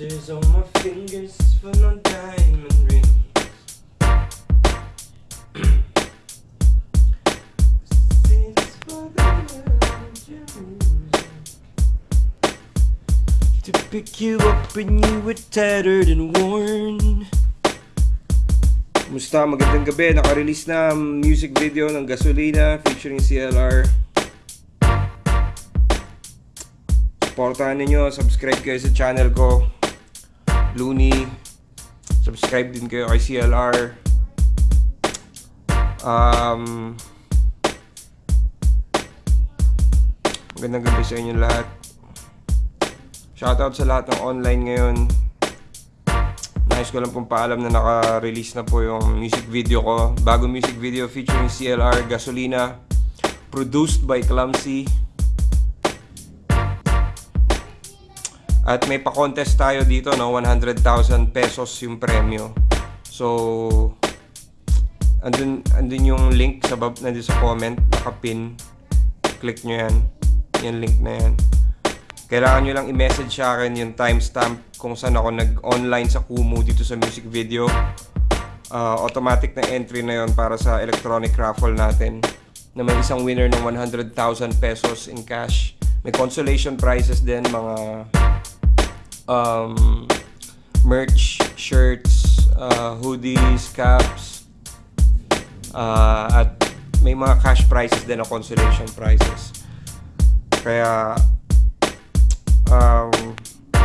blisters on my fingers for no diamond rings. To pick you up when you were tattered and worn. Musta? Magandang gabi. Naka-release na ang music video ng Gasolina featuring CLR. Supportahan ninyo. Subscribe kayo sa channel ko. Looney. Subscribe din kayo kay CLR. Um, magandang gabi sa inyo lahat. Shoutout sa lahat ng online ngayon. Nais ko lang pong paalam na naka-release na po yung music video ko. Bagong music video featuring CLR Gasolina. Produced by Clumsy. At may pa-contest tayo dito, no? 100,000 pesos yung premyo. So, andun, andun yung link sa, bab, nandun sa comment, nakapin. Click nyo yan. Yung link na yan. Kailangan nyo lang i-message sa akin yung timestamp kung saan ako nag-online sa Kumu dito sa music video. Uh, automatic na entry na yon para sa electronic raffle natin na may isang winner ng 100,000 pesos in cash. May consolation prizes din, mga um, merch, shirts, uh, hoodies, caps, uh, at may mga cash prizes din na consolation prizes. Kaya um,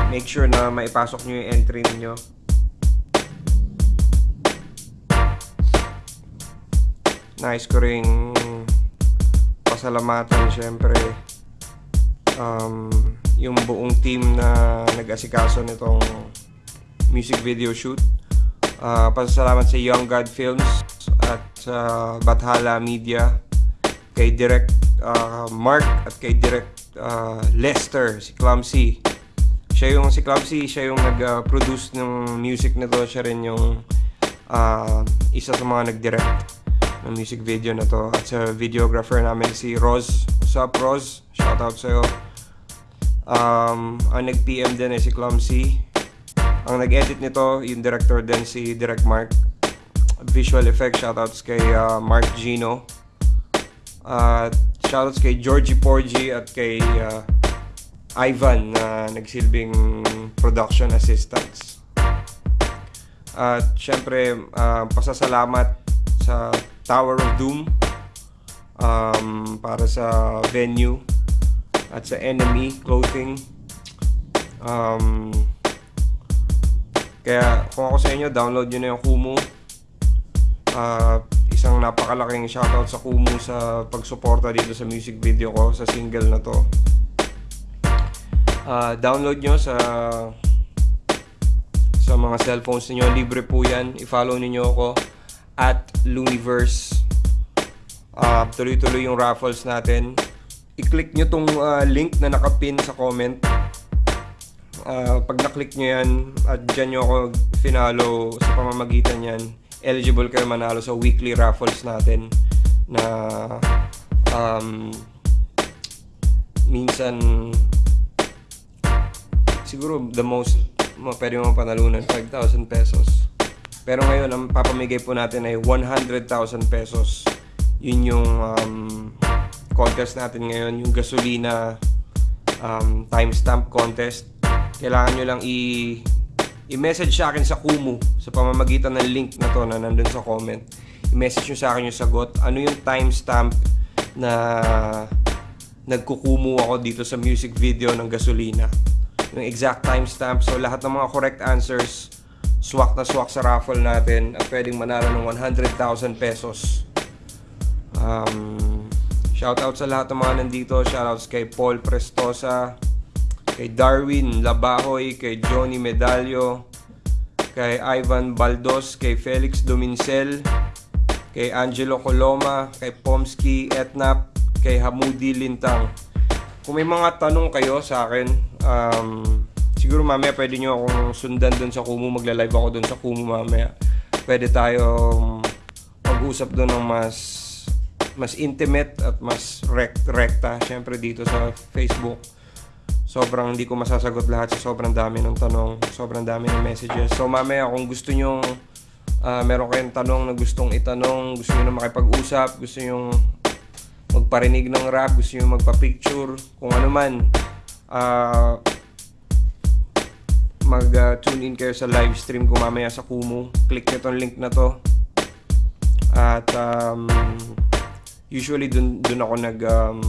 make sure na maipasok nyo yung entry niyo Nice ko ring pasalamatan syempre. Um, yung buong team na nag-asikaso nitong music video shoot. Uh, pasalamat sa Young God Films at sa uh, Bathala Media kay Direct uh, Mark at kay Direct uh, Lester, si Clumsy. Siya yung si Clumsy, siya yung nag-produce ng music nito, siya rin yung uh, isa sa mga nag-direct ng music video na to. At sa videographer namin si Roz. What's up, Roz? Shoutout sa'yo. Um, ang nag-PM din ay si Clumsy. Ang nag-edit nito, yung director din si Direct Mark. Visual effects, shoutouts kay uh, Mark Gino. At uh, shoutouts kay Georgie Porgy at kay uh, Ivan na nagsilbing production assistants. At syempre, uh, pasasalamat sa Tower of Doom um, para sa venue at sa Enemy Clothing. Um, kaya kung ako sa inyo, download nyo na yung Kumu. Uh, isang napakalaking shoutout sa Kumu sa pagsuporta dito sa music video ko, sa single na to. Uh, download nyo sa sa mga cellphones niyo libre po yan. I-follow niyo ako. At Luniverse uh, tuloy-tuloy yung raffles natin i-click nyo tong uh, link na nakapin sa comment uh, pag na-click nyo yan at dyan nyo ako finalo sa pamamagitan yan eligible kayo manalo sa weekly raffles natin na um, minsan siguro the most pwede mo panalunan 5,000 pesos. Pero ngayon, ang papamigay po natin ay 100,000 pesos. Yun yung um, contest natin ngayon, yung gasolina um, timestamp contest. Kailangan nyo lang i- i-message sa akin sa Kumu sa pamamagitan ng link na to na nandun sa comment. I-message nyo sa akin yung sagot. Ano yung timestamp na nagkukumu ako dito sa music video ng gasolina yung exact timestamp. So lahat ng mga correct answers, swak na swak sa raffle natin at pwedeng manalo ng 100,000 pesos. Um, shoutout sa lahat ng mga nandito. Shoutouts kay Paul Prestosa, kay Darwin Labahoy, kay Johnny Medallo, kay Ivan Baldos, kay Felix Domincel, kay Angelo Coloma, kay Pomski Etnap, kay Hamudi Lintang. Kung may mga tanong kayo sa akin, um, siguro mamaya pwede nyo akong sundan doon sa Kumu. Magla-live ako doon sa Kumu mamaya. Pwede tayo mag-usap doon ng mas mas intimate at mas rect rekta syempre dito sa Facebook. Sobrang hindi ko masasagot lahat sa sobrang dami ng tanong, sobrang dami ng messages. So mamaya kung gusto nyo uh, meron kayong tanong na gustong itanong, gusto niyo na makipag-usap, gusto niyo magparinig ng rap, gusto niyo magpa-picture, kung ano man, uh, mag-tune uh, in kayo sa live stream ko mamaya sa Kumu. Click nyo tong link na to. At um, usually dun, dun ako nag um,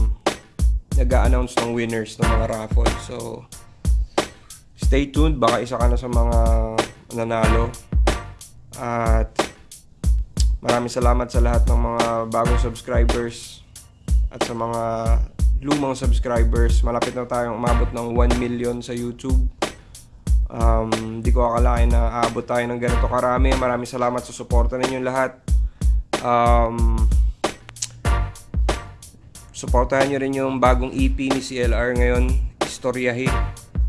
nag-announce ng winners ng mga raffle. So stay tuned, baka isa ka na sa mga nanalo. At maraming salamat sa lahat ng mga bagong subscribers at sa mga lumang subscribers. Malapit na tayong umabot ng 1 million sa YouTube. Um, di ko akalain na aabot tayo ng ganito karami. Maraming salamat sa suporta ninyo lahat. Um, suportahan nyo rin yung bagong EP ni CLR ngayon, Istoryahi.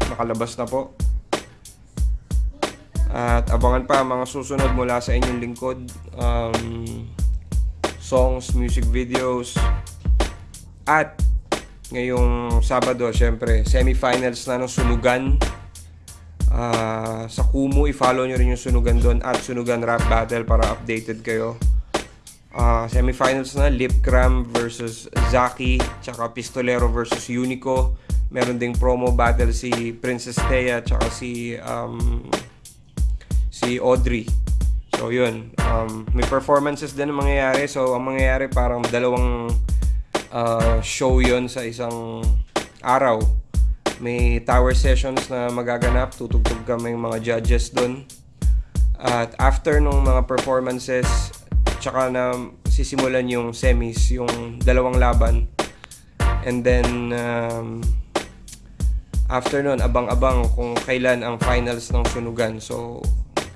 Nakalabas na po. At abangan pa mga susunod mula sa inyong lingkod. Um, songs, music videos. At ngayong Sabado, syempre, semifinals na ng Sunugan uh, sa Kumu, i-follow nyo rin yung Sunugan doon at Sunugan Rap Battle para updated kayo. Uh, semifinals na, Lipcram versus Zaki, tsaka Pistolero versus Unico. Meron ding promo battle si Princess Thea, tsaka si um, si Audrey. So yun, um, may performances din ang mangyayari. So ang mangyayari parang dalawang uh, show yon sa isang araw may tower sessions na magaganap. Tutugtog kami mga judges doon. At after nung mga performances, tsaka na sisimulan yung semis, yung dalawang laban. And then, um, after nun, abang-abang kung kailan ang finals ng Sunugan. So,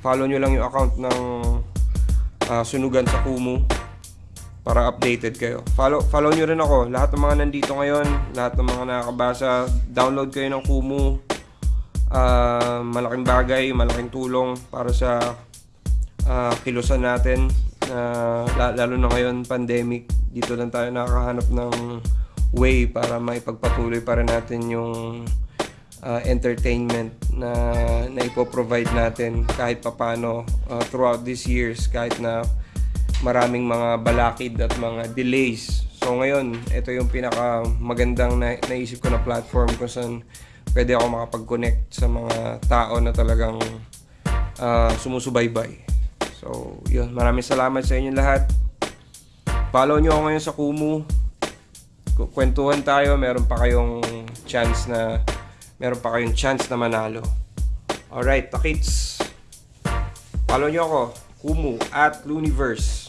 follow nyo lang yung account ng uh, Sunugan sa Kumu para updated kayo. Follow, follow nyo rin ako. Lahat ng mga nandito ngayon, lahat ng mga nakakabasa, download kayo ng Kumu. Uh, malaking bagay, malaking tulong para sa uh, kilusan natin. Uh, lalo na ngayon, pandemic. Dito lang tayo nakakahanap ng way para maipagpatuloy para natin yung uh, entertainment na, na ipoprovide natin kahit papano uh, throughout these years kahit na maraming mga balakid at mga delays. So ngayon, ito yung pinaka magandang na, naisip ko na platform kung saan pwede ako makapag-connect sa mga tao na talagang uh, sumusubaybay. So, yun. Maraming salamat sa inyo lahat. Follow nyo ako ngayon sa Kumu. Kwentuhan tayo. Meron pa kayong chance na meron pa kayong chance na manalo. Alright, takits. Follow nyo ako. Kumu at Luniverse.